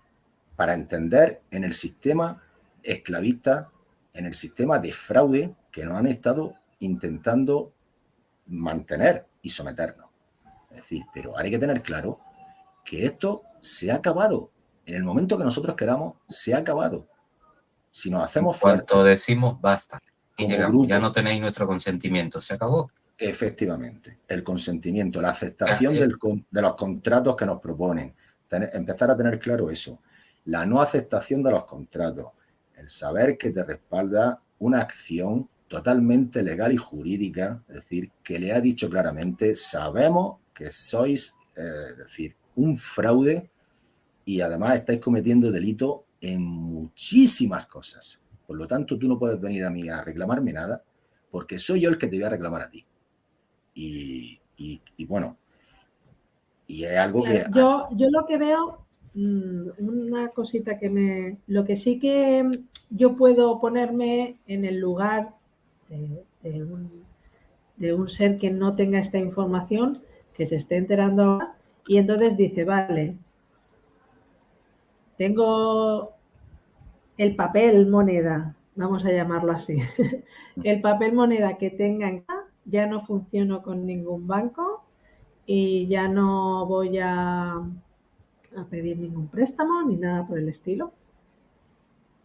para entender en el sistema esclavista, en el sistema de fraude que nos han estado intentando mantener y someternos. Es decir, pero hay que tener claro que esto se ha acabado. En el momento que nosotros queramos, se ha acabado. Si nos hacemos fuertes... Cuanto decimos basta y llegamos, ya no tenéis nuestro consentimiento, se acabó Efectivamente, el consentimiento, la aceptación del, de los contratos que nos proponen, empezar a tener claro eso, la no aceptación de los contratos, saber que te respalda una acción totalmente legal y jurídica, es decir, que le ha dicho claramente, sabemos que sois, eh, es decir, un fraude y además estáis cometiendo delito en muchísimas cosas. Por lo tanto, tú no puedes venir a mí a reclamarme nada porque soy yo el que te voy a reclamar a ti. Y, bueno, y es algo que... Yo, yo lo que veo, mm, una cosita que me... Lo que sí que yo puedo ponerme en el lugar de, un, ser que no tenga esta información, que se esté enterando ahora, y entonces dice, vale, tengo el papel moneda, vamos a llamarlo así, el papel moneda que tengan ya no funciono con ningún banco y ya no voy a pedir ningún préstamo ni nada por el estilo.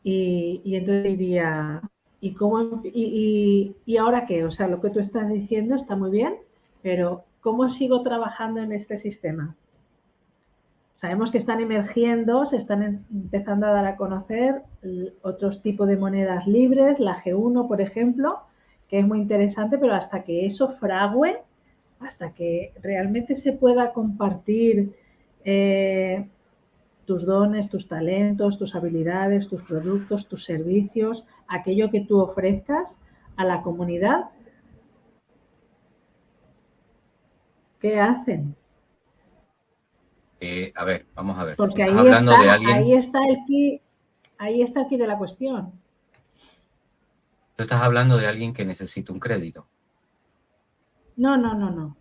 Y, entonces diría, ¿y, cómo, y, ahora qué? O sea, lo que tú estás diciendo está muy bien, pero ¿cómo sigo trabajando en este sistema? Sabemos que están emergiendo, se están em, empezando a dar a conocer otros tipos de monedas libres, la G1, por ejemplo, que es muy interesante, pero hasta que eso frague, hasta que realmente se pueda compartir eh, tus dones, tus talentos, tus habilidades, tus productos, tus servicios, aquello que tú ofrezcas a la comunidad, ¿qué hacen? Eh, a ver, vamos a ver. Porque ahí, está, ahí está el key, ahí está el de la cuestión. Tú estás hablando de alguien que necesita un crédito. No, no, no, no.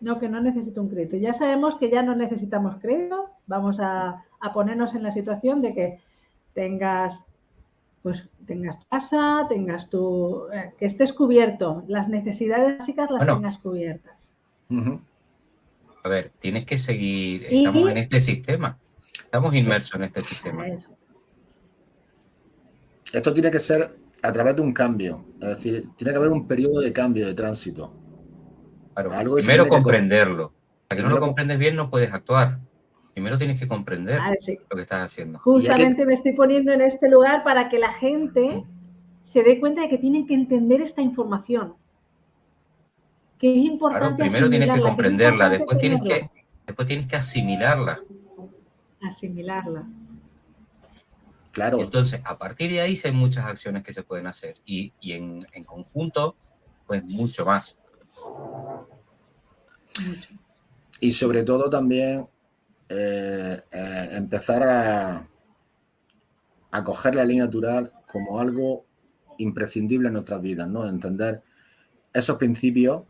No, que no necesita un crédito. Ya sabemos que ya no necesitamos crédito. Vamos a, ponernos en la situación de que tengas pues tengas tu casa, tengas tu eh, que estés cubierto, las necesidades básicas las tengas cubiertas a ver, tienes que seguir, estamos en este sistema, estamos inmersos en este sistema. Esto tiene que ser a través de un cambio, es decir, tiene que haber un periodo de cambio, de tránsito. primero comprenderlo. Para que no lo comprendes bien no puedes actuar. Primero tienes que comprender lo que estás haciendo. Justamente me estoy poniendo en este lugar para que la gente se dé cuenta de que tienen que entender esta información que es importante. primero tienes que comprenderla, después tienes que, después tienes que asimilarla. Asimilarla. Claro. entonces, a partir de ahí hay muchas acciones que se pueden hacer y, en, conjunto, pues mucho más. Y sobre todo también eh, eh, empezar a, a coger la ley natural como algo imprescindible en nuestras vidas, ¿no? Entender esos principios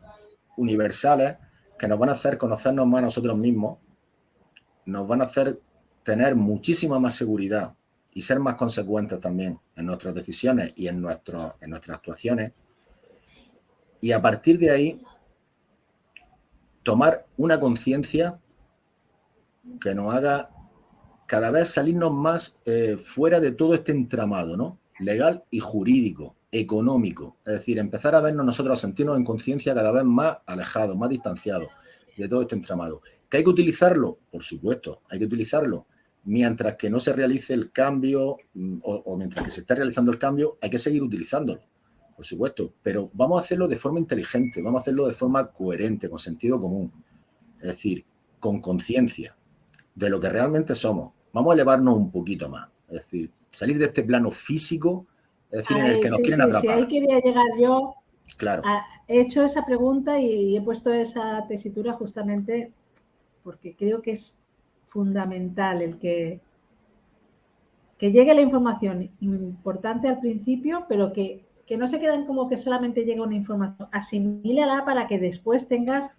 universales que nos van a hacer conocernos más a nosotros mismos, nos van a hacer tener muchísima más seguridad y ser más consecuentes también en nuestras decisiones y en, nuestro, en nuestras actuaciones. Y a partir de ahí, tomar una conciencia que nos haga cada vez salirnos más eh, fuera de todo este entramado, ¿no? Legal y jurídico, económico, es decir, empezar a vernos nosotros, a sentirnos en conciencia cada vez más alejados, más distanciados de todo este entramado. ¿Que hay que utilizarlo? Por supuesto, hay que utilizarlo. Mientras que no se realice el cambio mm, o, mientras que se esté realizando el cambio, hay que seguir utilizándolo, por supuesto. Pero vamos a hacerlo de forma inteligente, vamos a hacerlo de forma coherente, con sentido común. Es decir, con conciencia de lo que realmente somos. Vamos a elevarnos un poquito más. Es decir, salir de este plano físico es decir, en el que nos quieren atrapar. Sí, ahí quería llegar yo. Claro. he hecho esa pregunta y he puesto esa tesitura justamente porque creo que es fundamental el que, que llegue la información importante al principio, pero que, no se queden como que solamente llega una información. Asimílala para que después tengas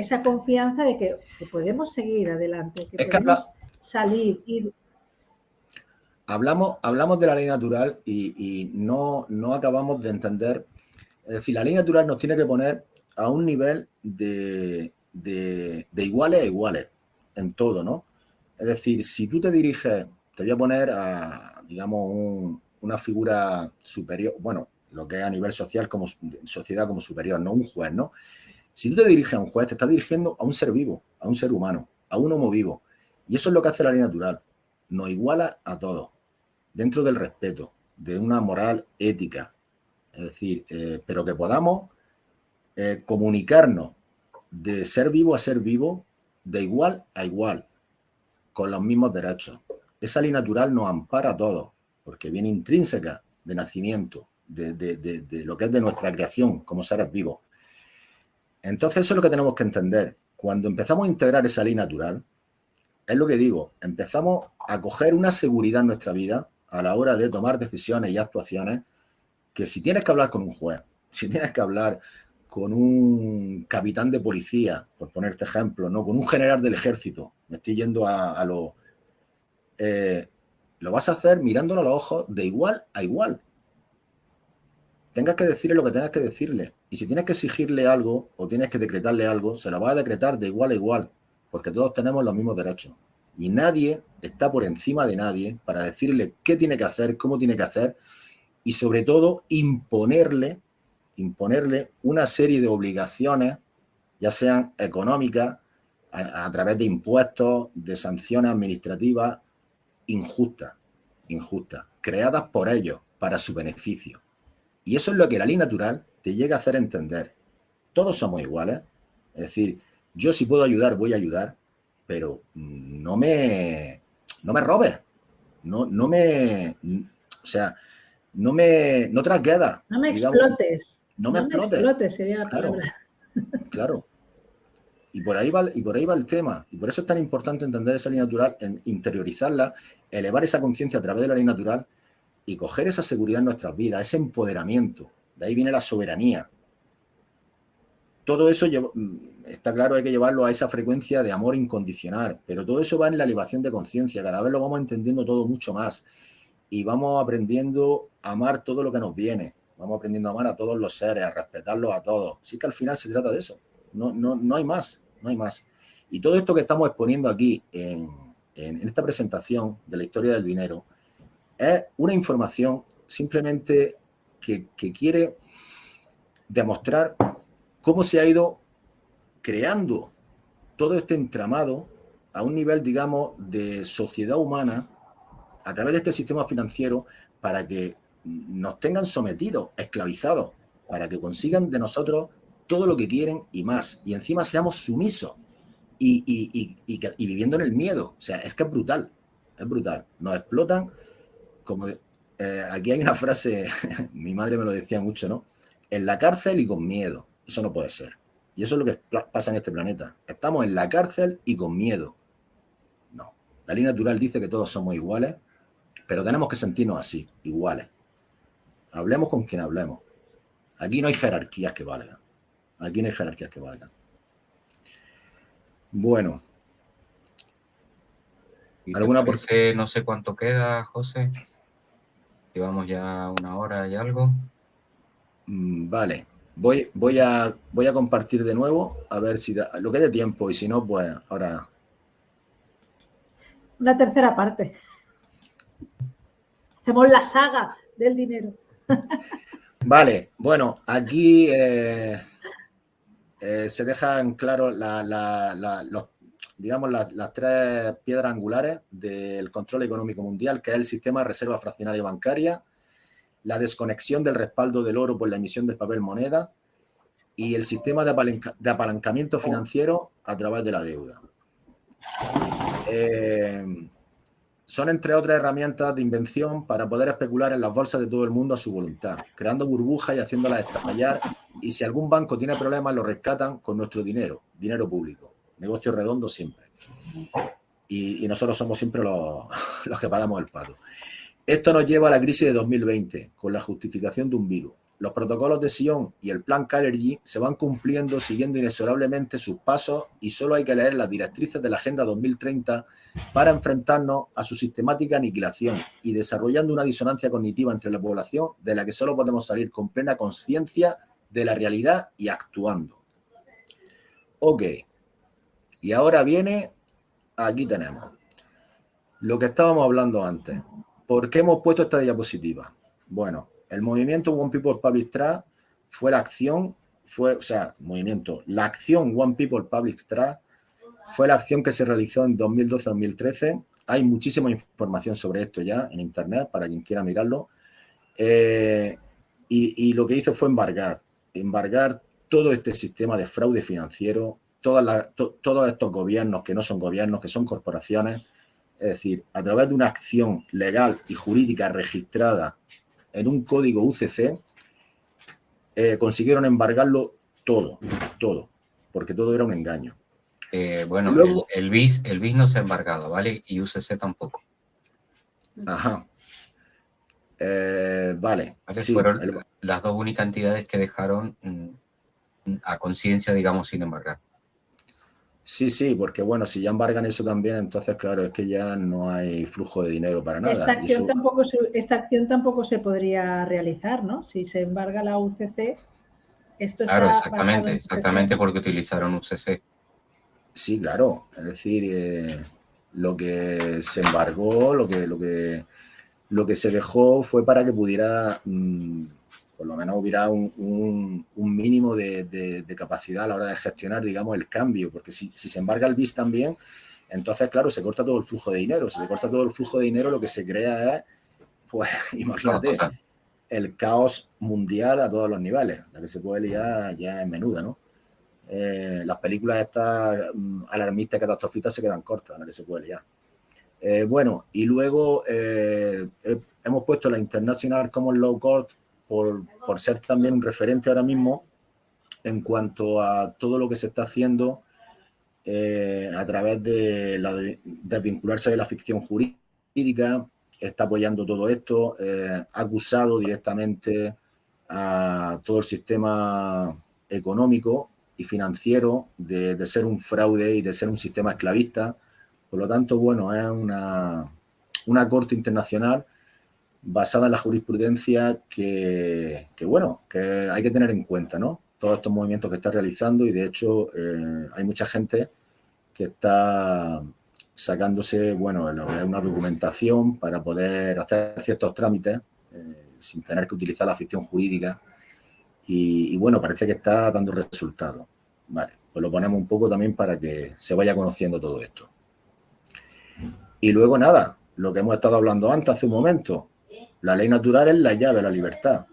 esa confianza de que, podemos seguir adelante, que podemos salir, ir hablamos, hablamos de la ley natural y, no, no, acabamos de entender, es decir, la ley natural nos tiene que poner a un nivel de, iguales a iguales en todo, ¿no? Es decir, si tú te diriges, te voy a poner a, digamos, una figura superior, bueno, lo que es a nivel social como sociedad como superior, no un juez, ¿no? Si tú te diriges a un juez, te estás dirigiendo a un ser vivo, a un ser humano, a un homo vivo. Y eso es lo que hace la ley natural. Nos iguala a todos, dentro del respeto, de una moral ética. Es decir, eh, pero que podamos eh, comunicarnos de ser vivo a ser vivo, de igual a igual, con los mismos derechos. Esa ley natural nos ampara a todos, porque viene intrínseca de nacimiento, de, lo que es de nuestra creación como seres vivos. Entonces eso es lo que tenemos que entender. Cuando empezamos a integrar esa ley natural, es lo que digo, empezamos a coger una seguridad en nuestra vida a la hora de tomar decisiones y actuaciones que si tienes que hablar con un juez, si tienes que hablar con un capitán de policía, por ponerte ejemplo, ¿no? con un general del ejército, me estoy yendo a, lo... Eh, lo vas a hacer mirándolo a los ojos de igual a igual tengas que decirle lo que tengas que decirle. Y si tienes que exigirle algo o tienes que decretarle algo, se lo vas a decretar de igual a igual, porque todos tenemos los mismos derechos. Y nadie está por encima de nadie para decirle qué tiene que hacer, cómo tiene que hacer y sobre todo imponerle, imponerle una serie de obligaciones, ya sean económicas, a, a través de impuestos, de sanciones administrativas injustas, injustas, creadas por ellos para su beneficio. Y eso es lo que la ley natural te llega a hacer entender. Todos somos iguales. Es decir, yo si puedo ayudar, voy a ayudar, pero no me, no me robes. No, no me, o sea, no me, no trasqueda. No me explotes. No me, explotes. sería la claro, palabra. Claro. Y por, ahí va, y por ahí va el tema. Y por eso es tan importante entender esa ley natural, interiorizarla, elevar esa conciencia a través de la ley natural y coger esa seguridad en nuestras vidas, ese empoderamiento. De ahí viene la soberanía. Todo eso mm, está claro, hay que llevarlo a esa frecuencia de amor incondicional, pero todo eso va en la elevación de conciencia, cada vez lo vamos entendiendo todo mucho más y vamos aprendiendo a amar todo lo que nos viene, vamos aprendiendo a amar a todos los seres, a respetarlos a todos. Sí que al final se trata de eso, no, no, no hay más, no hay más. Y todo esto que estamos exponiendo aquí en, en esta presentación de la historia del dinero, es una información simplemente que, quiere demostrar cómo se ha ido creando todo este entramado a un nivel, digamos, de sociedad humana a través de este sistema financiero para que nos tengan sometidos, esclavizados, para que consigan de nosotros todo lo que quieren y más. Y encima seamos sumisos y, y viviendo en el miedo. O sea, es que es brutal, es brutal. Nos explotan como eh, aquí hay una frase, mi madre me lo decía mucho, ¿no? En la cárcel y con miedo. Eso no puede ser. Y eso es lo que pasa en este planeta. Estamos en la cárcel y con miedo. No. La ley natural dice que todos somos iguales, pero tenemos que sentirnos así, iguales. Hablemos con quien hablemos. Aquí no hay jerarquías que valgan. Aquí no hay jerarquías que valgan. Bueno. ¿Alguna por... No sé cuánto queda, José. Llevamos ya una hora y algo. Mm, vale. Voy, voy, a, voy a compartir de nuevo, a ver si da, lo que dé tiempo, y si no, pues ahora... Una tercera parte. Hacemos la saga del dinero. Vale, bueno, aquí eh, eh, se dejan claro los digamos, las, tres piedras angulares del control económico mundial, que es el sistema de reserva fraccionaria bancaria, la desconexión del respaldo del oro por la emisión del papel moneda y el sistema de, apalancamiento financiero a través de la deuda. Eh, son, entre otras herramientas de invención para poder especular en las bolsas de todo el mundo a su voluntad, creando burbujas y haciéndolas estallar. Y si algún banco tiene problemas, lo rescatan con nuestro dinero, dinero público negocio redondo siempre. Y, nosotros somos siempre los, que pagamos el pato. Esto nos lleva a la crisis de 2020, con la justificación de un virus. Los protocolos de Sion y el plan Calergy se van cumpliendo siguiendo inexorablemente sus pasos y solo hay que leer las directrices de la Agenda 2030 para enfrentarnos a su sistemática aniquilación y desarrollando una disonancia cognitiva entre la población de la que solo podemos salir con plena conciencia de la realidad y actuando. Ok, y ahora viene, aquí tenemos, lo que estábamos hablando antes. ¿Por qué hemos puesto esta diapositiva? Bueno, el movimiento One People Public Trust fue la acción, fue, o sea, movimiento, la acción One People Public Trust fue la acción que se realizó en 2012-2013. Hay muchísima información sobre esto ya en internet para quien quiera mirarlo. Eh, y, lo que hizo fue embargar, embargar todo este sistema de fraude financiero, todos estos gobiernos que no son gobiernos, que son corporaciones, es decir, a través de una acción legal y jurídica registrada en un código UCC, eh, consiguieron embargarlo todo, todo, porque todo era un engaño. Eh, bueno, el, BIS, el BIS no se ha embargado, ¿vale? Y UCC tampoco. Ajá. Eh, vale. Fueron las dos únicas entidades que dejaron mm, a conciencia, digamos, sin embargar. Sí, sí, porque bueno, si ya embargan eso también, entonces claro, es que ya no hay flujo de dinero para nada. Esta acción, tampoco, se, esta acción tampoco se podría realizar, ¿no? Si se embarga la UCC, esto Claro, exactamente, exactamente porque utilizaron UCC. Sí, claro, es decir, eh, lo que se embargó, lo que, lo, que, lo que se dejó fue para que pudiera... Mm, por lo menos hubiera un, mínimo de, capacidad a la hora de gestionar, digamos, el cambio, porque si, se embarga el BIS también, entonces, claro, se corta todo el flujo de dinero. Si se corta todo el flujo de dinero, lo que se crea es, pues, imagínate, el caos mundial a todos los niveles, la que se puede liar ya es menuda, ¿no? Eh, las películas estas mm, alarmistas, catastrofistas se quedan cortas, la que se puede liar. Eh, bueno, y luego eh, hemos puesto la International Common Law Court por, ser también un referente ahora mismo en cuanto a todo lo que se está haciendo eh, a través de, la, vincularse de la ficción jurídica, está apoyando todo esto, eh, ha acusado directamente a todo el sistema económico y financiero de, de, ser un fraude y de ser un sistema esclavista. Por lo tanto, bueno, es una, una corte internacional basada en la jurisprudencia que, bueno, que hay que tener en cuenta, ¿no? Todos estos movimientos que está realizando y de hecho eh, hay mucha gente que está sacándose, bueno, una documentación para poder hacer ciertos trámites eh, sin tener que utilizar la ficción jurídica y, y, bueno, parece que está dando resultados. Vale, pues lo ponemos un poco también para que se vaya conociendo todo esto. Y luego nada, lo que hemos estado hablando antes, hace un momento, la ley natural es la llave a la libertad.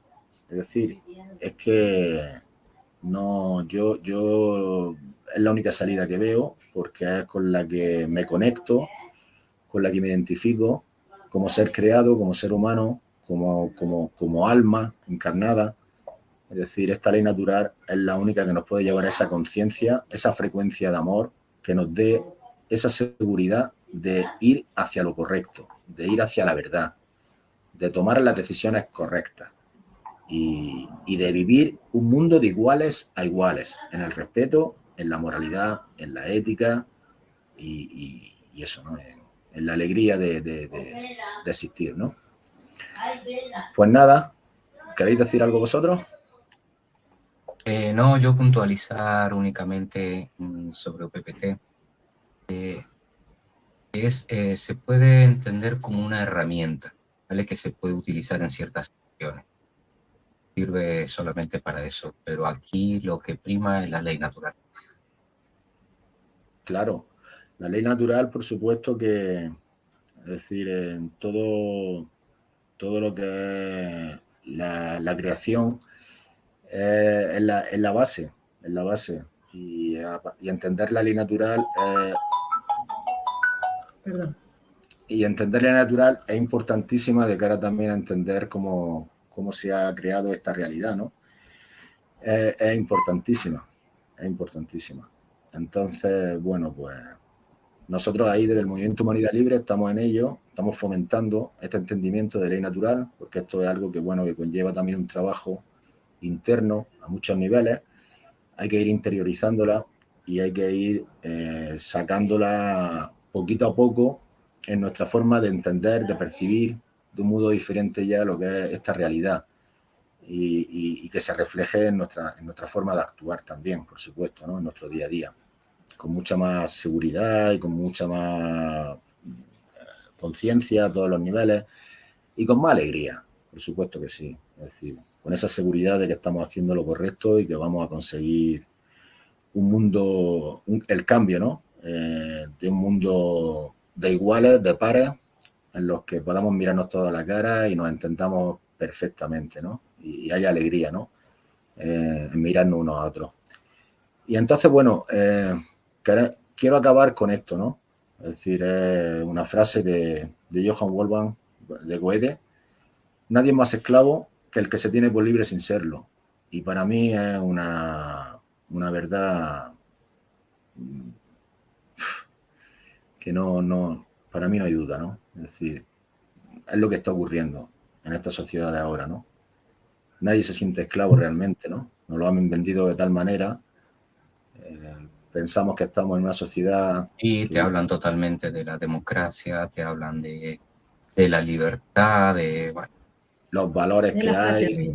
Es decir, es que no, yo, yo es la única salida que veo porque es con la que me conecto, con la que me identifico como ser creado, como ser humano, como, como, como alma encarnada. Es decir, esta ley natural es la única que nos puede llevar a esa conciencia, esa frecuencia de amor que nos dé esa seguridad de ir hacia lo correcto, de ir hacia la verdad, de tomar las decisiones correctas y, de vivir un mundo de iguales a iguales, en el respeto, en la moralidad, en la ética y, eso, ¿no? En, la alegría de, existir, ¿no? Pues nada, ¿queréis decir algo vosotros? Eh, no, yo puntualizar únicamente mm, sobre OPPT. Eh, es, eh, se puede entender como una herramienta ¿vale? que se puede utilizar en ciertas situaciones. Sirve solamente para eso, pero aquí lo que prima es la ley natural. Claro, la ley natural, por supuesto que, es decir, en todo, todo lo que es la, creación es, la, base, es la base. Y, entender la ley natural Perdón y entender la natural es importantísima de cara también a entender cómo, cómo se ha creado esta realidad, ¿no? es importantísima, es importantísima. Entonces, bueno, pues nosotros ahí desde el Movimiento Humanidad Libre estamos en ello, estamos fomentando este entendimiento de ley natural, porque esto es algo que, bueno, que conlleva también un trabajo interno a muchos niveles. Hay que ir interiorizándola y hay que ir eh, sacándola poquito a poco en nuestra forma de entender, de percibir de un modo diferente ya lo que es esta realidad y, que se refleje en nuestra, en nuestra forma de actuar también, por supuesto, en nuestro día a día, con mucha más seguridad y con mucha más eh, conciencia a todos los niveles y con más alegría, por supuesto que sí. Es decir, con esa seguridad de que estamos haciendo lo correcto y que vamos a conseguir un mundo, el cambio, ¿no? Eh, de un mundo de iguales, de pares, en los que podamos mirarnos toda la cara y nos entendamos perfectamente, ¿no? Y, hay alegría, ¿no? Eh, en mirarnos unos a otros. Y entonces, bueno, eh, quiero acabar con esto, ¿no? Es decir, es una frase de, de Johann Wolfgang de Goethe. Nadie es más esclavo que el que se tiene por libre sin serlo. Y para mí es una, una verdad que no, no, para mí no hay duda, ¿no? Es decir, es lo que está ocurriendo en esta sociedad de ahora, ¿no? Nadie se siente esclavo realmente, ¿no? Nos lo han vendido de tal manera. Eh, pensamos que estamos en una sociedad... Y te hablan totalmente de la democracia, te hablan de, de la libertad, de... Los valores que hay,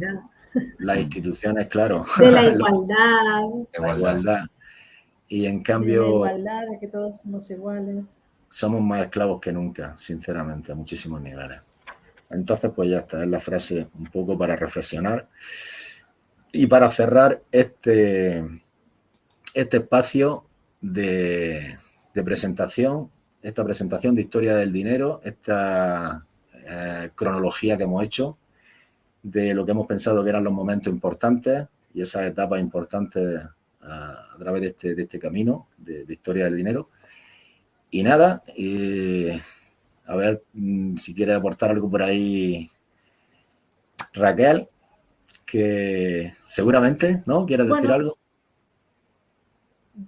las instituciones, claro. De la igualdad. la igualdad. Y en cambio... De la igualdad, de que todos somos iguales. Somos más esclavos que nunca, sinceramente, a muchísimos niveles. Entonces, pues ya está, es la frase un poco para reflexionar. Y para cerrar este, este espacio de, presentación, esta presentación de historia del dinero, esta eh, cronología que hemos hecho de lo que hemos pensado que eran los momentos importantes y esas etapas importantes a, través de este, de este camino de, historia del dinero. Y nada, eh, a ver mm, si quiere aportar algo por ahí Raquel, que seguramente, ¿no? ¿Quieres decir algo?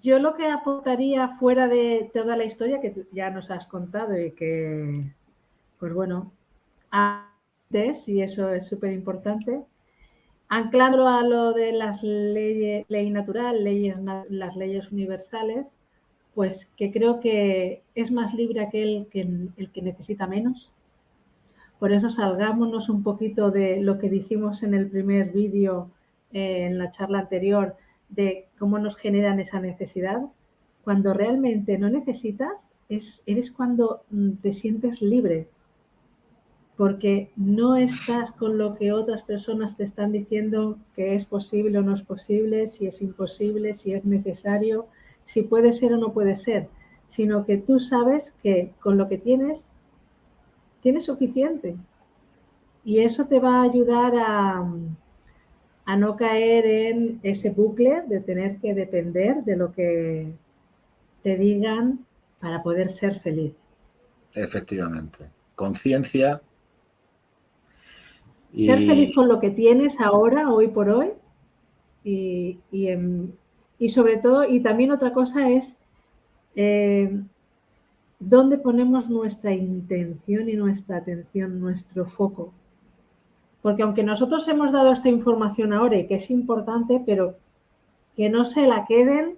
Yo lo que aportaría fuera de toda la historia que ya nos has contado y que, pues bueno, antes, y eso es súper importante, anclando a lo de las leyes, ley natural, leyes, las leyes universales, pues que creo que es más libre aquel que el que necesita menos. Por eso salgámonos un poquito de lo que dijimos en el primer vídeo, eh, en la charla anterior, de cómo nos generan esa necesidad. Cuando realmente no necesitas, es, eres cuando mm, te sientes libre, porque no estás con lo que otras personas te están diciendo que es posible o no es posible, si es imposible, si es necesario si puede ser o no puede ser, sino que tú sabes que con lo que tienes, tienes suficiente. Y eso te va a ayudar a, a no caer en ese bucle de tener que depender de lo que te digan para poder ser feliz. Efectivamente. Conciencia. Ser feliz con lo que tienes ahora, hoy por hoy, y, y en, y sobre todo, y también otra cosa es eh, dónde ponemos nuestra intención y nuestra atención, nuestro foco. Porque aunque nosotros hemos dado esta información ahora y que es importante, pero que no se la queden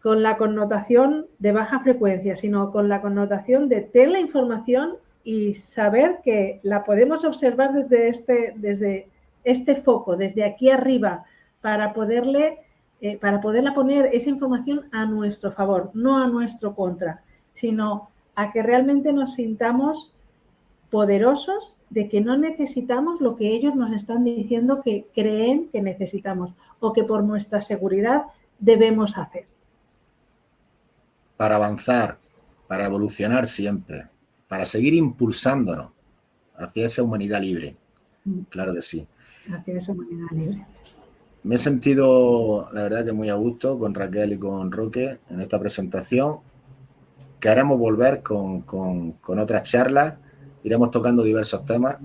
con la connotación de baja frecuencia, sino con la connotación de tener la información y saber que la podemos observar desde este, desde este foco, desde aquí arriba, para poderle eh, para poderla poner esa información a nuestro favor, no a nuestro contra, sino a que realmente nos sintamos poderosos de que no necesitamos lo que ellos nos están diciendo que creen que necesitamos o que por nuestra seguridad debemos hacer. Para avanzar, para evolucionar siempre, para seguir impulsándonos hacia esa humanidad libre. Mm. Claro que sí. Hacia esa humanidad libre. Me he sentido, la verdad, que muy a gusto con Raquel y con Roque en esta presentación. Que haremos volver con, otras charlas, iremos tocando diversos temas,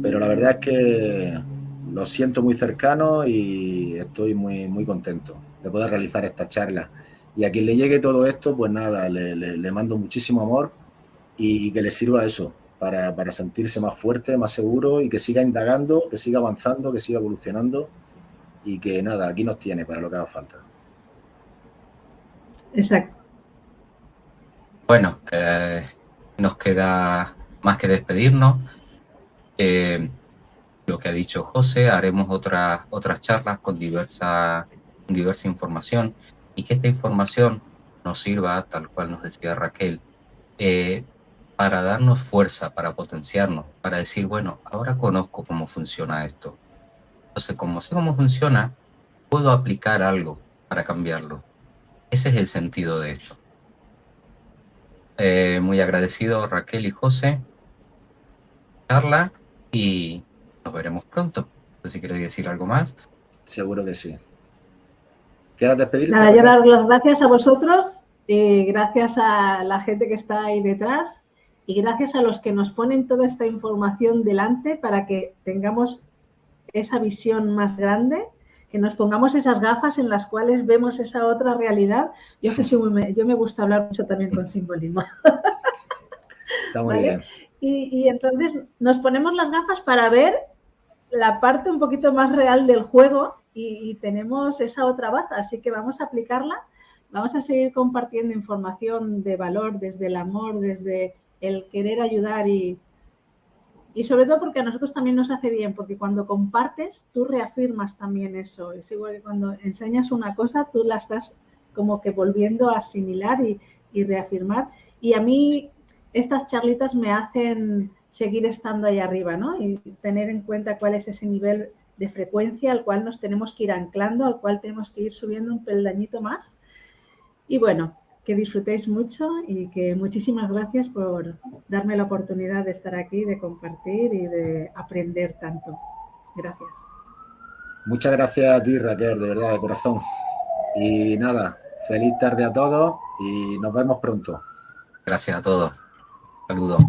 pero la verdad es que lo siento muy cercano y estoy muy, muy contento de poder realizar esta charla. Y a quien le llegue todo esto, pues nada, le, mando muchísimo amor y, que le sirva eso, para, para sentirse más fuerte, más seguro y que siga indagando, que siga avanzando, que siga evolucionando y que nada, aquí nos tiene para lo que haga falta. Exacto. Bueno, eh, nos queda más que despedirnos. Eh, lo que ha dicho José, haremos otras otras charlas con diversa, diversa información y que esta información nos sirva, tal cual nos decía Raquel, eh, para darnos fuerza, para potenciarnos, para decir, bueno, ahora conozco cómo funciona esto. Entonces, como sé cómo funciona, puedo aplicar algo para cambiarlo. Ese es el sentido de esto. Eh, muy agradecido Raquel y José, Carla, y nos veremos pronto. No sé si quieres decir algo más. Seguro que sí. ¿Quieres despedirte? Nada, yo dar las gracias a vosotros, y gracias a la gente que está ahí detrás y gracias a los que nos ponen toda esta información delante para que tengamos esa visión más grande, que nos pongamos esas gafas en las cuales vemos esa otra realidad. Yo, que yo me gusta hablar mucho también con simbolismo. Está muy bien. Y, entonces nos ponemos las gafas para ver la parte un poquito más real del juego y, y, tenemos esa otra baza, así que vamos a aplicarla, vamos a seguir compartiendo información de valor desde el amor, desde el querer ayudar y, y sobre todo porque a nosotros también nos hace bien, porque cuando compartes, tú reafirmas también eso. Es igual que cuando enseñas una cosa, tú la estás como que volviendo a asimilar y, y reafirmar. Y a mí estas charlitas me hacen seguir estando ahí arriba, ¿no? Y tener en cuenta cuál es ese nivel de frecuencia al cual nos tenemos que ir anclando, al cual tenemos que ir subiendo un peldañito más. Y bueno, que disfrutéis mucho y que muchísimas gracias por darme la oportunidad de estar aquí, de compartir y de aprender tanto. Gracias. Muchas gracias a ti, Raquel, de verdad, de corazón. Y nada, feliz tarde a todos y nos vemos pronto. Gracias a todos. Saludos.